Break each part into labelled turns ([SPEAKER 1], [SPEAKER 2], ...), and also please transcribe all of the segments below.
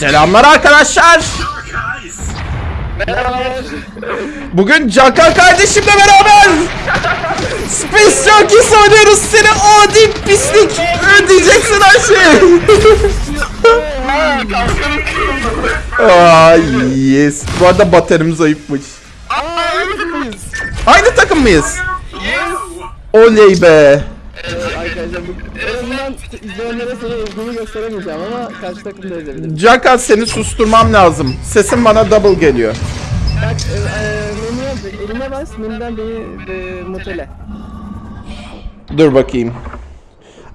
[SPEAKER 1] Selamlar arkadaşlar. Bugün Caka kardeşimle beraber Space Junkies oynuyoruz seni adi pislik ödeyeceksin her şeyi. Ay yes. Bu arada baterimiz zayıfmış. Aynı takım mıyız? Oley be.
[SPEAKER 2] İzleyenlere seni ilgimi gösteremeyeceğim ama karşı takım da edebilirim.
[SPEAKER 1] Caka seni susturmam lazım. Sesin bana double geliyor.
[SPEAKER 2] Bak e, e, menüye elime bas menüden beni e, mutele.
[SPEAKER 1] Dur bakayım.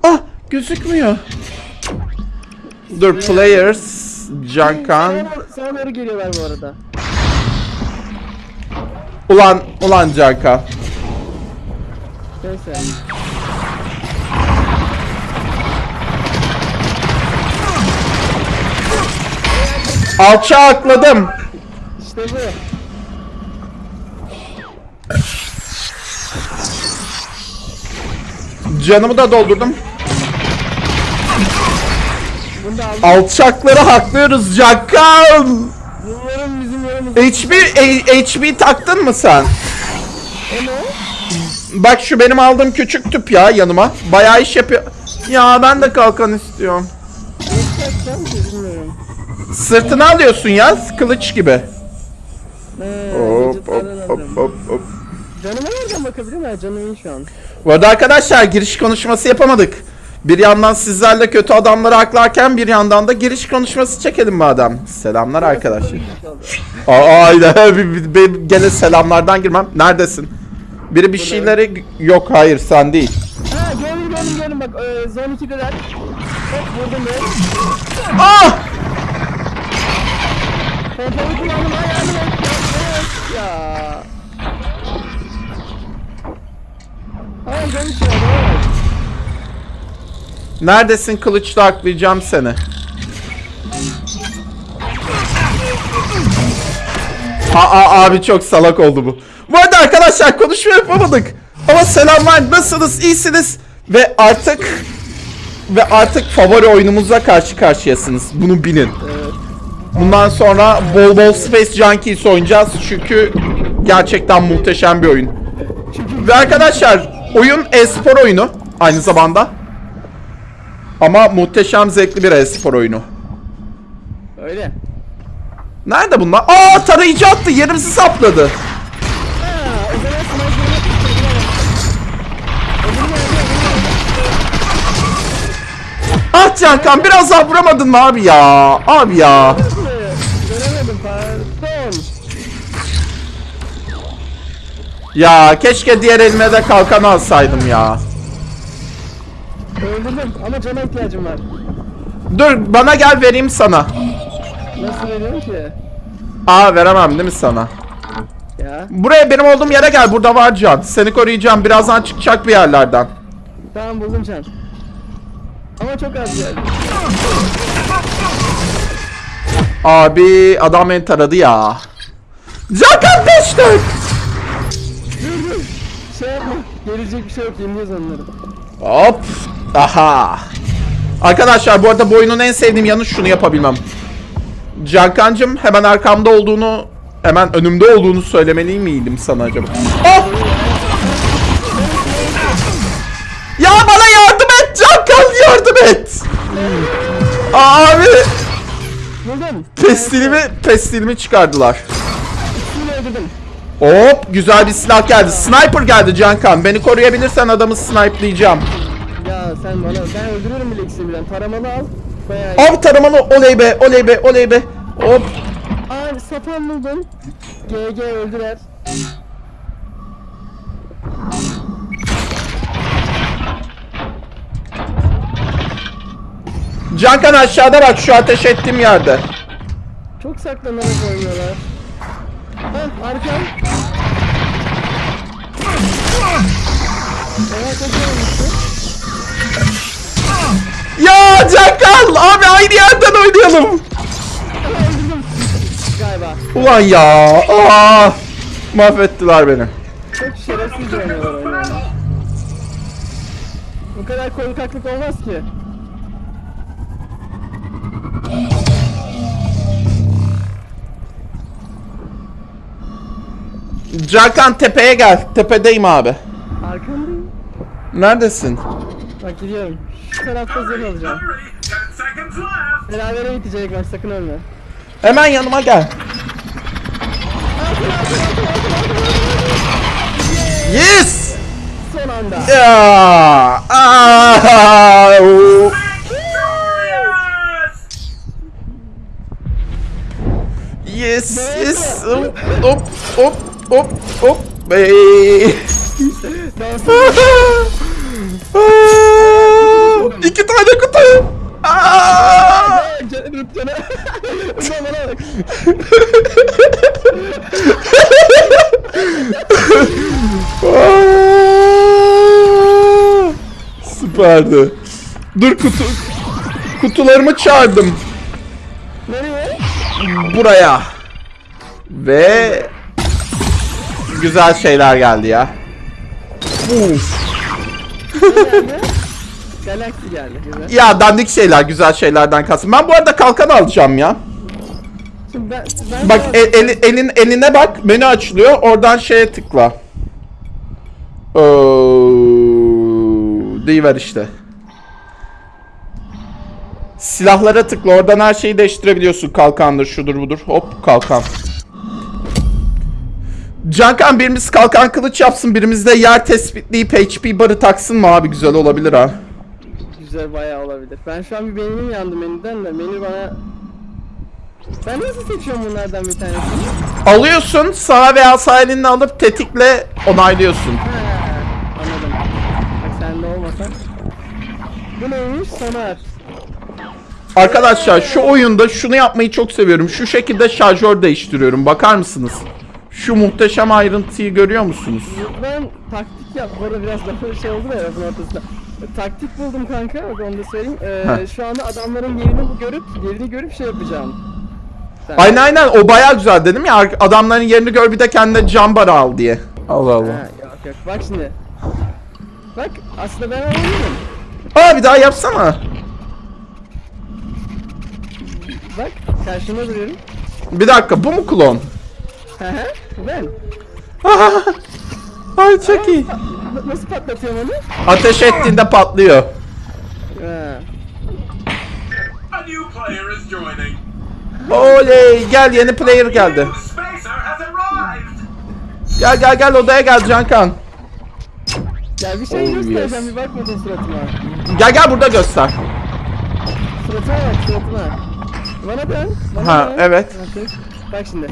[SPEAKER 1] Ah gözükmüyor. Dur players Cankan.
[SPEAKER 2] Sana, doğru geliyorlar bu arada.
[SPEAKER 1] Ulan ulan Canka.
[SPEAKER 2] Neyse.
[SPEAKER 1] Alça akladım.
[SPEAKER 2] İşte bu.
[SPEAKER 1] Canımı da doldurdum. Alçakları haklıyoruz Cankan.
[SPEAKER 2] Umarım bizim yanımız.
[SPEAKER 1] HB A- HB taktın mı sen?
[SPEAKER 2] Ne?
[SPEAKER 1] Bak şu benim aldığım küçük tüp ya yanıma. Bayağı iş yapıyor. Ya ben de kalkan istiyorum. Sırtına alıyorsun ya kılıç gibi.
[SPEAKER 2] He,
[SPEAKER 1] Hop hop
[SPEAKER 2] vücutlardan
[SPEAKER 1] hop
[SPEAKER 2] aldım.
[SPEAKER 1] hop hop.
[SPEAKER 2] Canıma nereden bakabilirim? Ha canım iyi şu an.
[SPEAKER 1] Bu arada arkadaşlar giriş konuşması yapamadık. Bir yandan sizlerle kötü adamları haklarken bir yandan da giriş konuşması çekelim madem. Selamlar arkadaşlar. Aa aynen bir, bir, bir- gene selamlardan girmem. Neredesin? Biri bir şeyleri yok hayır sen değil.
[SPEAKER 2] Ha gördüm gördüm gördüm bak e, zone 2'deler. Hop vurdum be.
[SPEAKER 1] Ah!
[SPEAKER 2] Pompalı kullandım ha yardım et. Ya. Ya evet.
[SPEAKER 1] Neredesin kılıçla aklayacağım seni. Aa abi çok salak oldu bu. Bu arada arkadaşlar konuşma yapamadık. Ama selamlar nasılsınız iyisiniz ve artık ve artık favori oyunumuza karşı karşıyasınız. Bunu bilin. Bundan sonra bol bol Space Junkies oynayacağız çünkü gerçekten muhteşem bir oyun. Ve arkadaşlar oyun e-spor oyunu aynı zamanda. Ama muhteşem zevkli bir e-spor oyunu.
[SPEAKER 2] Öyle.
[SPEAKER 1] Nerede bunlar? Aa tarayıcı attı yerimizi sapladı. Ah Cankan biraz daha vuramadın mı abi ya? Abi ya. Ya keşke diğer elime de kalkan alsaydım ya.
[SPEAKER 2] Öldürdüm ama cana ihtiyacım var.
[SPEAKER 1] Dur bana gel vereyim sana.
[SPEAKER 2] Nasıl veriyorum ki?
[SPEAKER 1] Aa veremem değil mi sana?
[SPEAKER 2] Ya.
[SPEAKER 1] Buraya benim olduğum yere gel. Burada var can. Seni koruyacağım. Birazdan çıkacak bir yerlerden.
[SPEAKER 2] Tamam buldum can. Ama çok az geldi.
[SPEAKER 1] Abi adam beni taradı ya. Cankan 5 4.
[SPEAKER 2] Şey yapma. Gelecek bir şey yok. Yeniliyoruz onları.
[SPEAKER 1] Hop. Aha. Arkadaşlar bu arada bu oyunun en sevdiğim yanı şunu yapabilmem. Cankancım hemen arkamda olduğunu hemen önümde olduğunu söylemeli miydim sana acaba? Oh! Ya bana yardım et Cankan yardım et. Abi
[SPEAKER 2] Buldum.
[SPEAKER 1] pestilimi pestilimi çıkardılar.
[SPEAKER 2] Öldürdüm.
[SPEAKER 1] Hop güzel bir silah geldi. Sniper geldi Cankan. Beni koruyabilirsen adamı snipelayacağım.
[SPEAKER 2] Ya sen bana ben öldürürüm bile ikisini birden. Taramalı al. Bayağı iyi.
[SPEAKER 1] Av taramalı oley be oley be oley be. Hop.
[SPEAKER 2] Aa sapan buldum. GG öldüler.
[SPEAKER 1] Cankan aşağıda bak şu ateş ettiğim yerde.
[SPEAKER 2] Çok saklanarak oynuyorlar. Hah arkam.
[SPEAKER 1] Ya Cakal! Abi aynı yerden oynayalım. Ulan ya. Aa! Mahvettiler beni.
[SPEAKER 2] Çok şerefsiz oynuyorlar. Bu kadar korkaklık olmaz ki.
[SPEAKER 1] Cakan tepeye gel. Tepedeyim abi. Neredesin?
[SPEAKER 2] Bak gidiyorum. Şu tarafta zırh alacağım. Berabere bitecek maç sakın ölme.
[SPEAKER 1] Hemen yanıma gel. Yes!
[SPEAKER 2] Son anda.
[SPEAKER 1] Ya! Aa!
[SPEAKER 3] Yes!
[SPEAKER 1] Yes. Hop, hop, hop, hop, hop. Hey. İki tane kutu. Aa!
[SPEAKER 2] Canı canı. Ulan bana bak.
[SPEAKER 1] Süperdi. Dur kutu kutularımı çağırdım
[SPEAKER 2] Nereye?
[SPEAKER 1] buraya. Ve güzel şeyler geldi ya. Uf.
[SPEAKER 2] Galaxy geldi. Güzel.
[SPEAKER 1] Ya dandik şeyler, güzel şeylerden kalsın. Ben bu arada kalkan alacağım ya.
[SPEAKER 2] Şimdi ben, ben
[SPEAKER 1] Bak el- eli- elin eline bak, menü açılıyor. Oradan şeye tıkla. Oo, deyiver işte. Silahlara tıkla. Oradan her şeyi değiştirebiliyorsun. Kalkandır, şudur budur. Hop, kalkan. Cankan birimiz kalkan kılıç yapsın. Birimiz de yer tespitleyip HP barı taksın mı abi? Güzel olabilir ha.
[SPEAKER 2] Güzel bayağı olabilir. Ben şu an bir beynim yandı menüden de menü bana... Ben nasıl seçiyorum bunlardan bir tanesini?
[SPEAKER 1] Alıyorsun, sağ veya sağ elinle alıp tetikle onaylıyorsun.
[SPEAKER 2] Ha, anladım. Bak sende olmasa. Bu neymiş? Sonar.
[SPEAKER 1] Arkadaşlar şu oyunda şunu yapmayı çok seviyorum. Şu şekilde şarjör değiştiriyorum. Bakar mısınız? Şu muhteşem ayrıntıyı görüyor musunuz?
[SPEAKER 2] Ben taktik yap. Bu arada biraz daha şey oldu da lafın ortasında. Taktik buldum kanka. Bak onu da söyleyeyim. Ee, şu anda adamların yerini bu görüp yerini görüp şey yapacağım. Sen-
[SPEAKER 1] Aynen aynen o baya güzel dedim ya adamların yerini gör bir de kendine cam barı al diye. Allah
[SPEAKER 2] Ha,
[SPEAKER 1] Allah.
[SPEAKER 2] yok yok. Bak şimdi. Bak aslında ben anlıyorum.
[SPEAKER 1] Aa bir daha yapsana.
[SPEAKER 2] Bak karşımda duruyorum.
[SPEAKER 1] Bir dakika bu mu klon?
[SPEAKER 2] Ben.
[SPEAKER 1] Ay çok iyi.
[SPEAKER 2] Nasıl patlatıyorum onu?
[SPEAKER 1] Ateş ettiğinde patlıyor.
[SPEAKER 2] Ha.
[SPEAKER 3] A new player is joining.
[SPEAKER 1] Oley gel yeni player geldi. Gel gel gel odaya gel Cankan.
[SPEAKER 2] Ya bir şey
[SPEAKER 1] Oh,
[SPEAKER 2] göstereceğim
[SPEAKER 1] yes.
[SPEAKER 2] bir bakmadın suratıma.
[SPEAKER 1] Gel gel burada göster.
[SPEAKER 2] Suratıma bak suratıma. Bana dön. Bana
[SPEAKER 1] Ha,
[SPEAKER 2] dön.
[SPEAKER 1] evet.
[SPEAKER 2] Bak, Bak şimdi.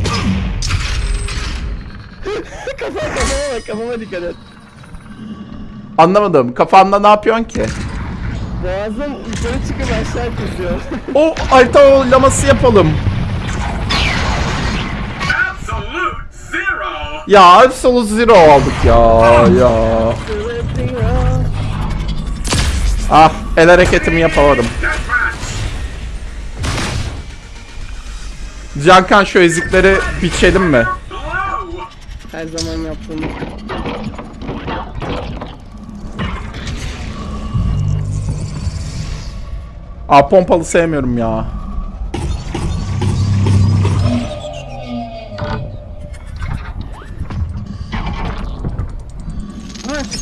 [SPEAKER 2] Kafa kafama bak kafama dikkat et.
[SPEAKER 1] Anlamadım kafanda ne yapıyorsun ki?
[SPEAKER 2] Boğazım yukarı çıkıp aşağı kızıyor.
[SPEAKER 1] O harita oylaması yapalım. Ya Absolute Zero aldık ya ya. Ah el hareketimi yapamadım. Cankan şu ezikleri biçelim mi?
[SPEAKER 2] Her zaman yaptığım.
[SPEAKER 1] Aa pompalı sevmiyorum ya.
[SPEAKER 2] Ha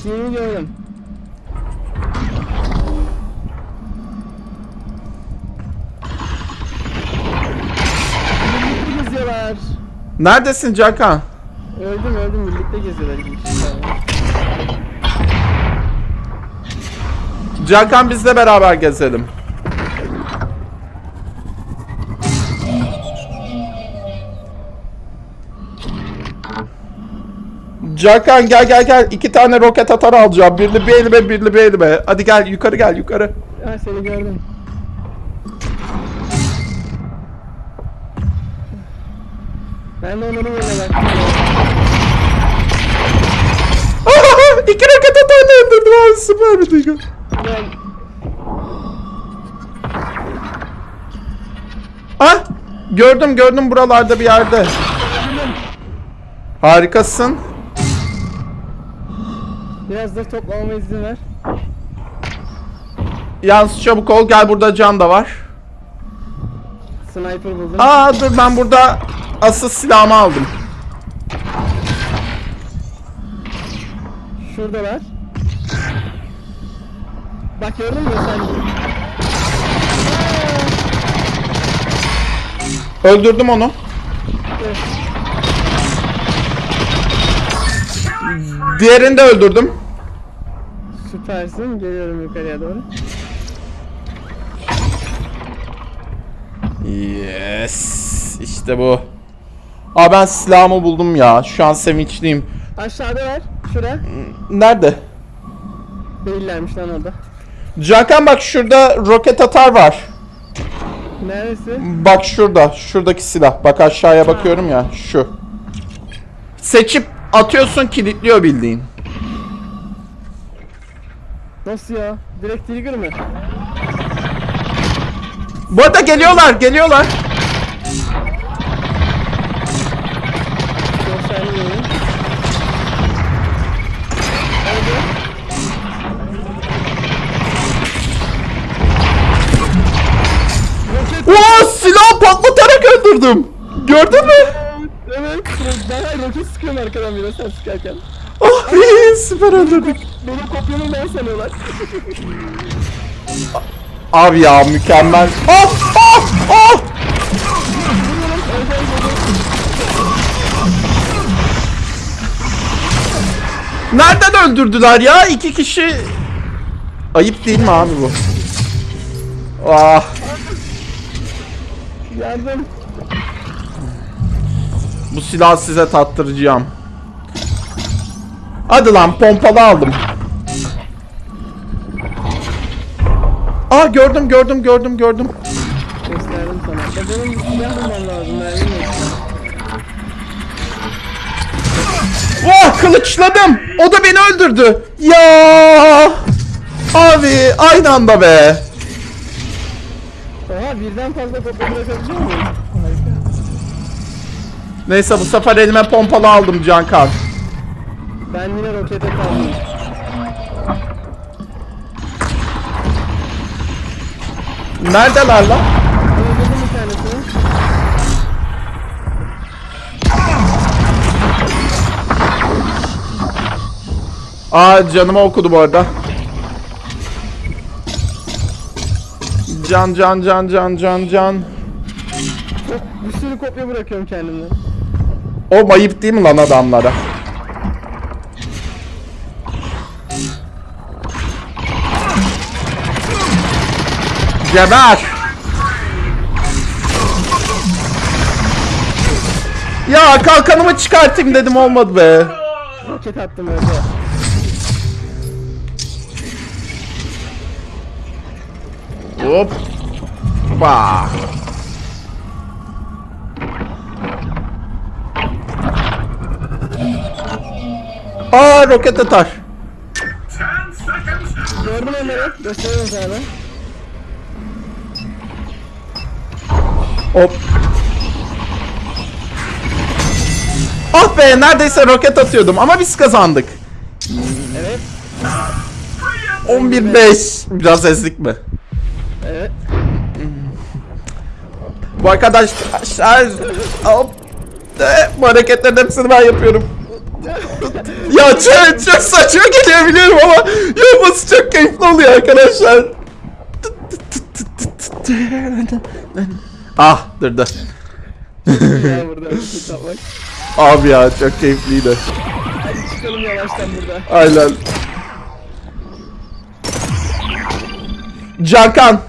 [SPEAKER 2] yeni gördüm.
[SPEAKER 1] Neredesin Cankan?
[SPEAKER 2] Öldüm öldüm birlikte geziyorlar.
[SPEAKER 1] Cankan bizle beraber gezelim. Cankan gel gel gel. İki tane roket atar alacağım. Birini bir elime birini bir elime. Hadi gel yukarı gel yukarı.
[SPEAKER 2] Ha seni gördüm. Ben de onların yerine baktım.
[SPEAKER 1] İki roket atarla öldürdüm abi süper bir dakika.
[SPEAKER 2] Ben
[SPEAKER 1] Ah gördüm gördüm buralarda bir yerde. Harikasın.
[SPEAKER 2] biraz da toplamama izin ver.
[SPEAKER 1] Yalnız çabuk ol gel burada can da var.
[SPEAKER 2] Sniper buldum.
[SPEAKER 1] Aa dur ben burada asıl silahımı aldım.
[SPEAKER 2] Şuradalar. Bak gördün mü sen?
[SPEAKER 1] Öldürdüm onu.
[SPEAKER 2] Evet.
[SPEAKER 1] Diğerini de öldürdüm.
[SPEAKER 2] Süpersin. Geliyorum yukarıya doğru.
[SPEAKER 1] Yes. İşte bu. Aa ben silahımı buldum ya. Şu an sevinçliyim.
[SPEAKER 2] Aşağıda ver. Şuraya.
[SPEAKER 1] Nerede?
[SPEAKER 2] Değillermiş lan orada.
[SPEAKER 1] Cakan bak şurada roket atar var.
[SPEAKER 2] Neresi?
[SPEAKER 1] Bak şurada. Şuradaki silah. Bak aşağıya bakıyorum ya. Şu. Seçip atıyorsun kilitliyor bildiğin.
[SPEAKER 2] Nasıl ya? Direkt trigger mı?
[SPEAKER 1] Bu arada geliyorlar geliyorlar. Öldürdüm. Gördün mü?
[SPEAKER 2] Evet. Ben roket sıkıyorum arkadan bir sen sıkarken.
[SPEAKER 1] Oh iyi, süper öldürdük.
[SPEAKER 2] Benim kopyamı ben sanıyorlar.
[SPEAKER 1] Abi ya mükemmel. Ah ah ah. Nereden öldürdüler ya? İki kişi... Ayıp değil mi abi bu? Ah.
[SPEAKER 2] Yardım.
[SPEAKER 1] Bu silahı size tattıracağım. Hadi lan pompalı aldım. Aa gördüm gördüm gördüm gördüm.
[SPEAKER 2] Gösterdim sana. Ya benim silah bulmam lazım. Mermim yok.
[SPEAKER 1] Oh kılıçladım. O da beni öldürdü. Ya. Abi aynı anda be.
[SPEAKER 2] Oha birden fazla kopya bırakabiliyor muyum?
[SPEAKER 1] Neyse bu sefer elime pompalı aldım Cankan.
[SPEAKER 2] Ben yine rokete kaldım.
[SPEAKER 1] Neredeler lan?
[SPEAKER 2] Öldürdüm bir tanesini.
[SPEAKER 1] Aa canıma okudu bu arada. Can can can can can can.
[SPEAKER 2] Bir sürü kopya bırakıyorum kendimden.
[SPEAKER 1] O mayıp değil mi lan adamlara? Geber! Ya kalkanımı çıkartayım dedim olmadı be.
[SPEAKER 2] Roket attım öyle.
[SPEAKER 1] Hop. Bah. Aa roket atar.
[SPEAKER 2] Gördüm onları. Gösteriyorum sana.
[SPEAKER 1] Hop. Ah be neredeyse roket atıyordum ama biz kazandık.
[SPEAKER 2] Evet.
[SPEAKER 1] 11-5. Biraz ezdik mi?
[SPEAKER 2] Evet.
[SPEAKER 1] Bu arkadaşlar hop. Bu hareketlerin hepsini ben yapıyorum. Ya çok, çok saçma geliyor biliyorum ama yapması çok keyifli oluyor arkadaşlar. ah
[SPEAKER 2] roket atmak.
[SPEAKER 1] Abi ya çok keyifliydi.
[SPEAKER 2] Hadi çıkalım yavaştan burada.
[SPEAKER 1] Aynen. Cankan.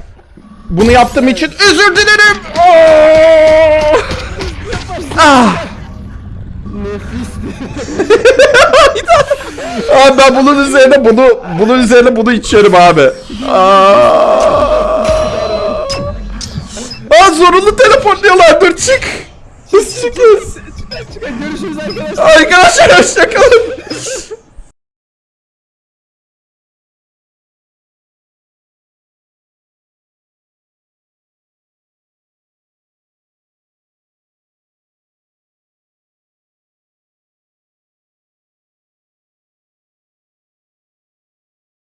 [SPEAKER 1] Bunu yaptığım için özür dilerim. Oo! ah. Abi ben bunun üzerine bunu bunun üzerine bunu içiyorum abi. Aa, Aa zorunlu teleportluyorlar dur çık. Çıkıyoruz.
[SPEAKER 2] Görüşürüz arkadaşlar.
[SPEAKER 1] Arkadaşlar hoşçakalın.